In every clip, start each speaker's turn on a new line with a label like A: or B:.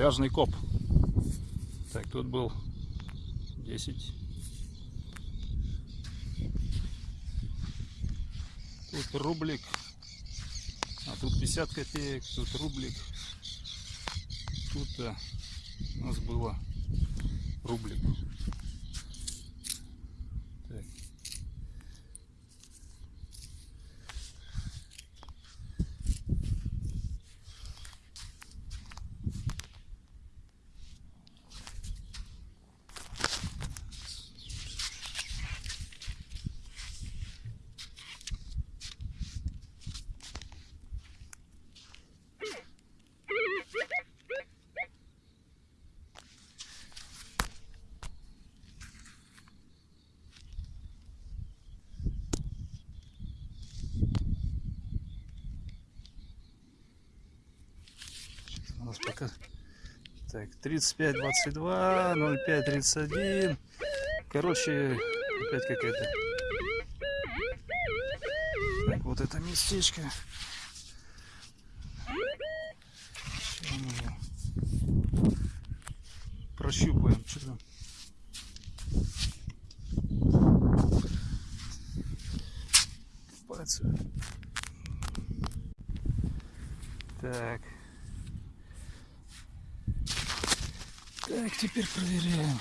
A: Пляжный коп. Так, тут был 10. Тут рублик. А тут 50 копеек, тут рублик. Тут а, у нас было рублик. Нас пока... Так, 35, 22, 05, 31. Короче, опять какая-то... Так, вот это местечко. Прощупаем. Что там? Пальцы. Так. Так, теперь проверяем.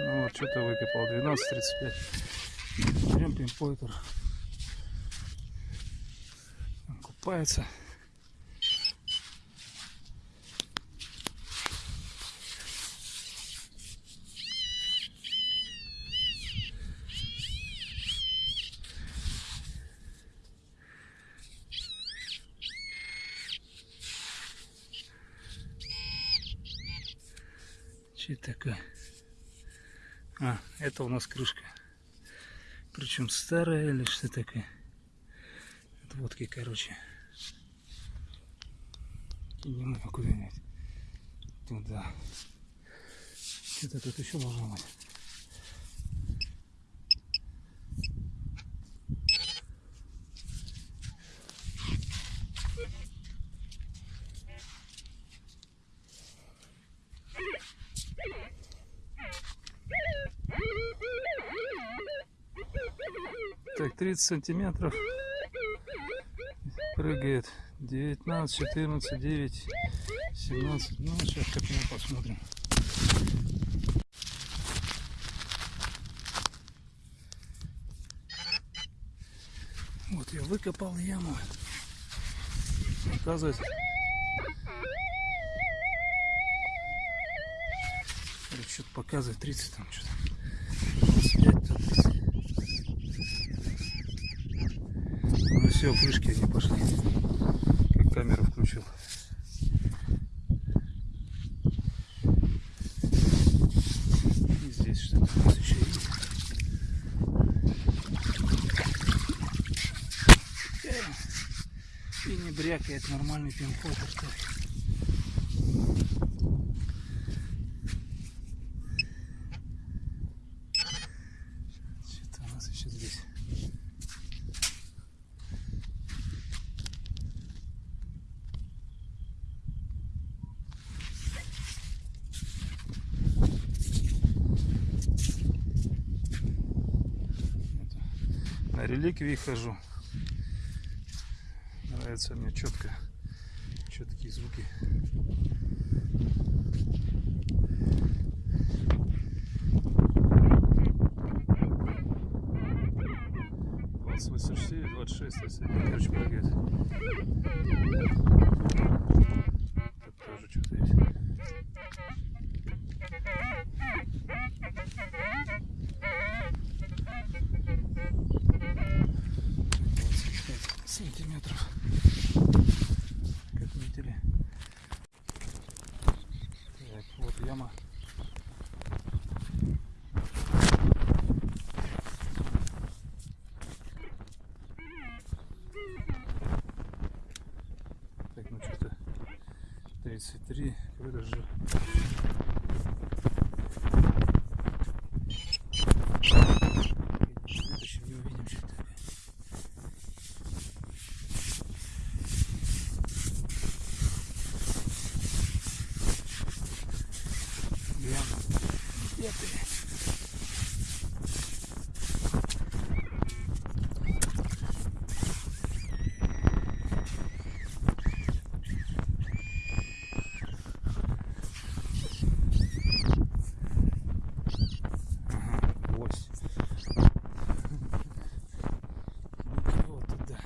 A: Ну вот, что-то выкопал. 12.35. Берем пинпойтер. Купается. Че это такое? Это у нас крышка. Причем старая или что такое? От водки, короче. Кинем его куда-нибудь. Туда. Что-то тут еще должно быть. Так, 30 сантиметров. Прыгает. 19, 14, 9, 17. Ну, сейчас как мы посмотрим. Вот я выкопал яму. Оказывается. Что-то показывает 30 там что-то. 25 тут 30. Все, крышки они пошли. Как камеру включил. И здесь что-то у нас еще есть. И не брякает нормальный пин-код. Что-то у нас еще здесь. на реликвии хожу. Нравится мне четко, четкие звуки. Двадцать шесть, если короче прыгает. Тут тоже что-то есть. Двадцать пять сантиметров. Как видели. Так, вот яма. Так, ну что-то 33, какой-то же. Следующем не увидим, что это такое. ты. Ага, гвоздь. Ну-ка вот туда.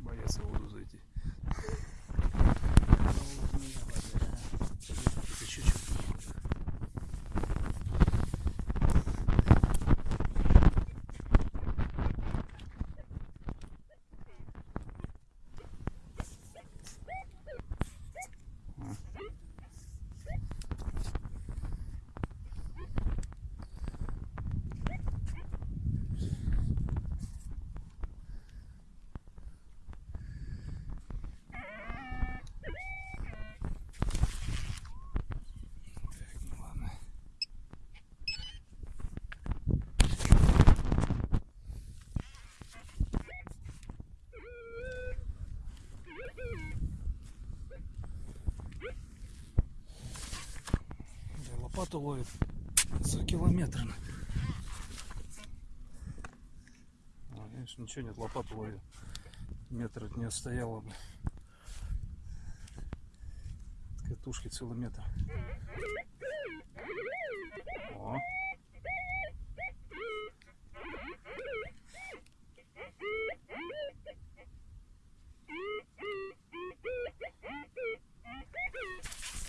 A: Боятся в воду зайти. Это чуть-чуть. Так, ну ладно. Да, лопату ловит за километр. А, видишь, ничего нет, лопату ловит. Метр от нее стояла бы. Катушки целый метр. О.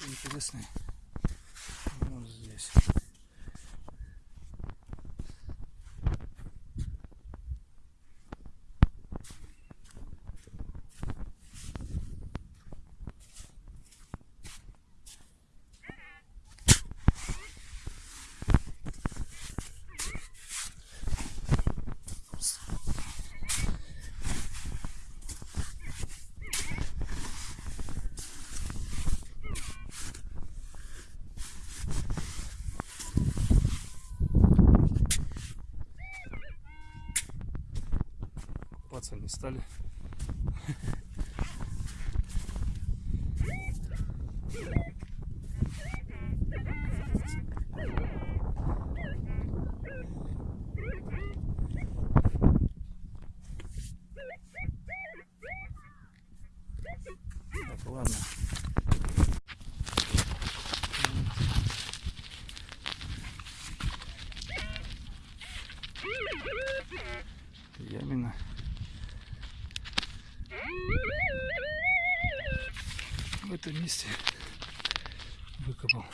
A: Интересный. Вот здесь. Купаться не стали. Так, ладно. Месте выкопал.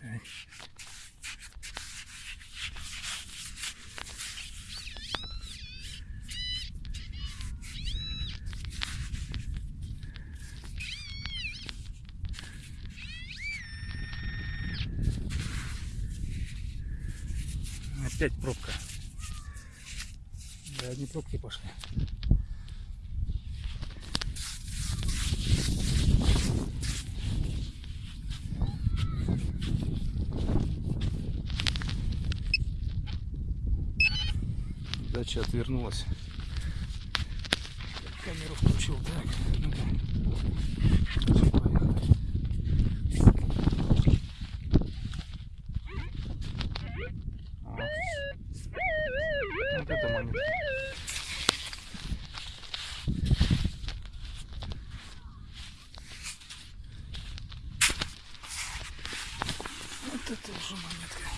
A: Так. Опять пробка. Да, одни пробки пошли. Отвернулась. Камеру включил. Так, ну-ка. Всё, поехали. А. Вот это момент. Вот это уже монетка.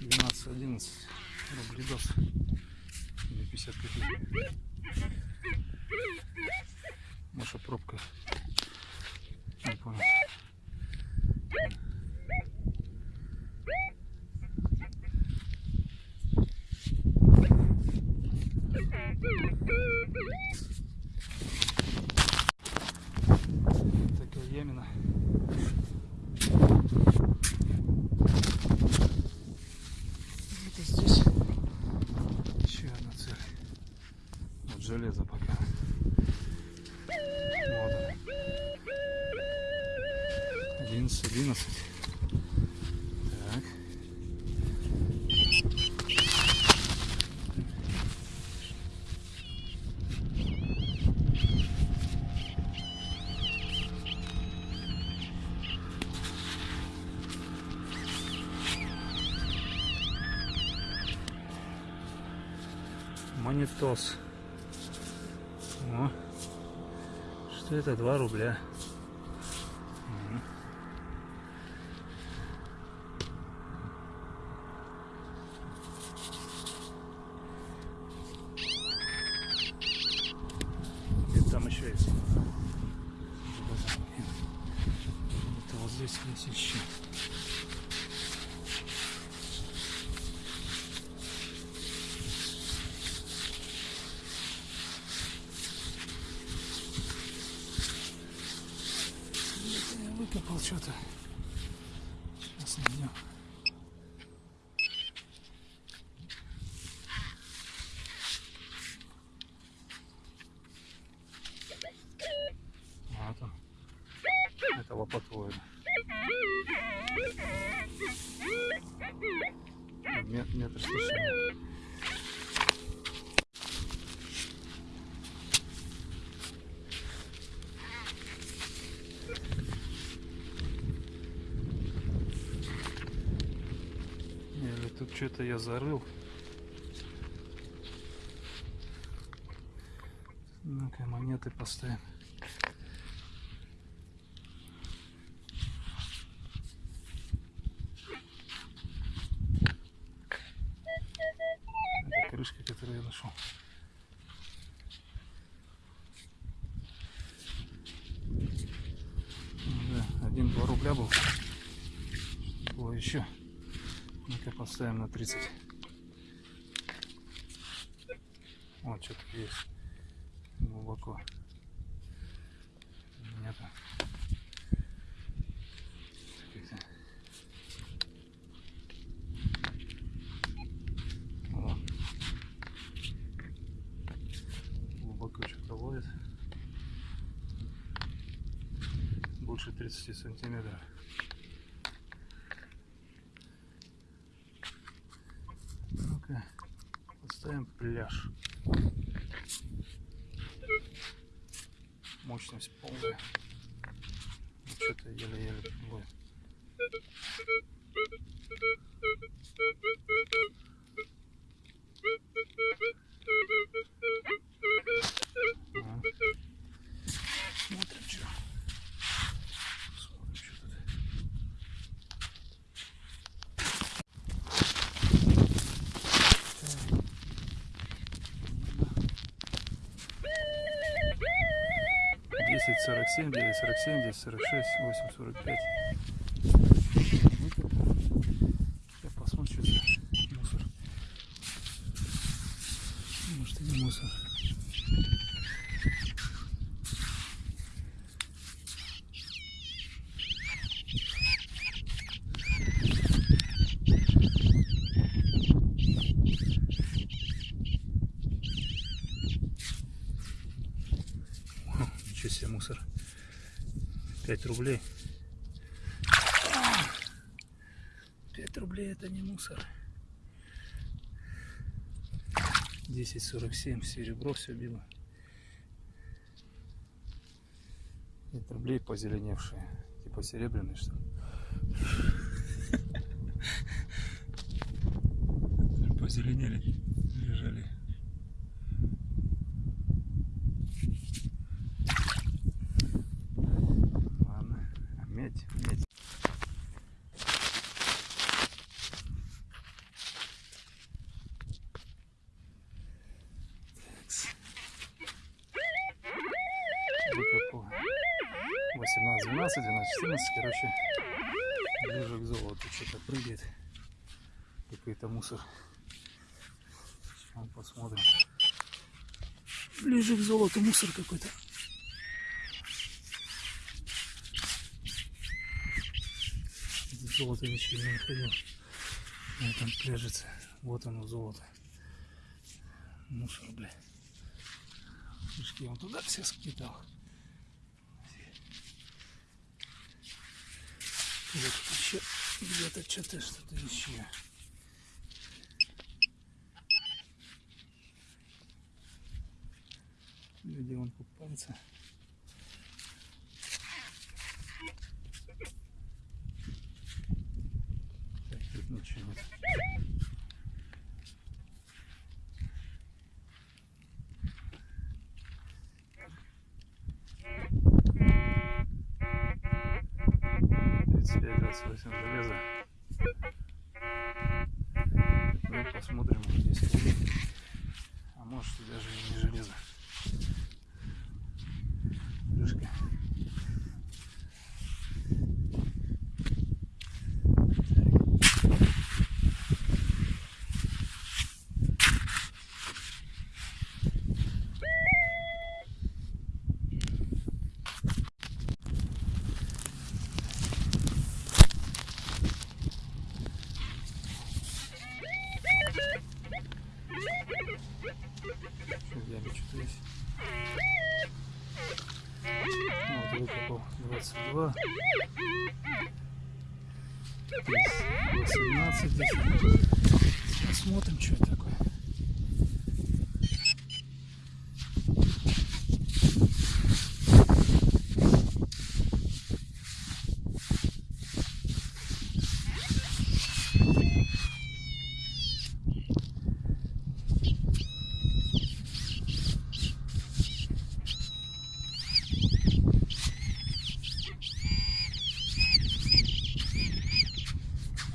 A: Двенадцать, одиннадцать рублей дос. Или 50 копеек. Маша пробка. Монитос. О. Что это? 2 рубля. И там еще есть. Это вот здесь есть еще. Это я выкопал что-то. Сейчас найдем. А там. Это лопатоид. Мет- Метр сто семь. Или тут что-то я зарыл. Ну-ка, монеты поставим. Это крышка, которую я нашел. Да, один-два рубля был. Было еще. Ну-ка поставим на 30. Вот что-то есть. Глубоко. Нету. Глубоко что-то ловит. Больше 30 сантиметров. Ну-ка, поставим пляж. Мощность полная. Что-то еле-еле ловит. 47, 9, 47, 10, 46, 8, 45. Себе мусор. 5 рублей. 5 рублей это не мусор. 10.47 серебро все било. 5 рублей позеленевшие. Типа серебряные что ли? Позеленели, лежали. Ладно, а. Выкопал. 18, 12, 12, 14, короче, ближе к золоту что-то прыгает. Какой-то мусор. Сейчас посмотрим. Ближе к золоту мусор какой-то. Золото ничего не находил. На этом пляжице. Вот оно золото. Мусор, бля. Шишки он туда все скидал. Вот еще где-то что-то что-то еще. Люди вон купаются. началось. Восемь железа. Ну, посмотрим здесь. А может даже и не железо. Крышка. Яме что-то есть? Вот, выкопал 22. Здесь 18 здесь. Посмотрим, что это такое.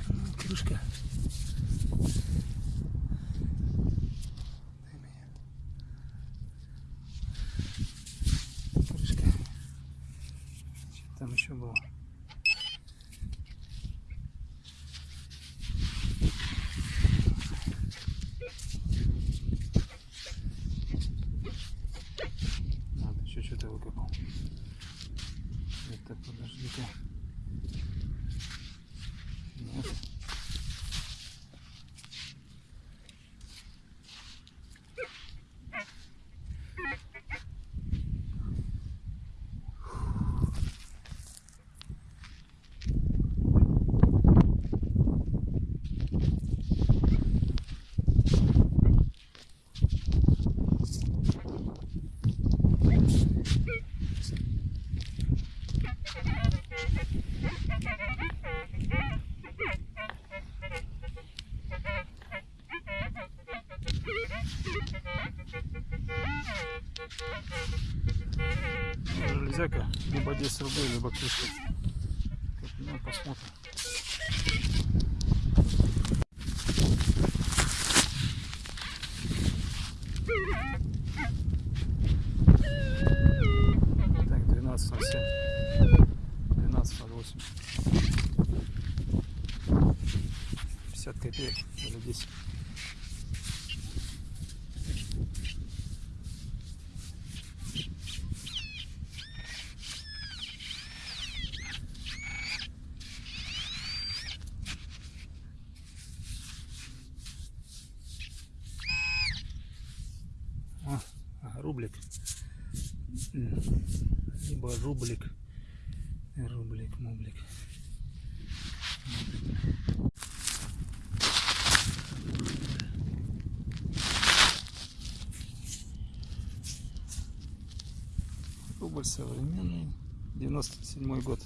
A: Ну, Крышка. Дай мне. Крышка. Что там еще было? Вот, еще что-то выкопал. Это подожди-ка. Нет. Железяка, либо 10 рублей, либо крышка. Ну, посмотрим. Так, 12.07. 12.08. 50 копеек или 10. А, а, рублик. Либо рублик. Рублик, мублик. Рубль современный. 97 год.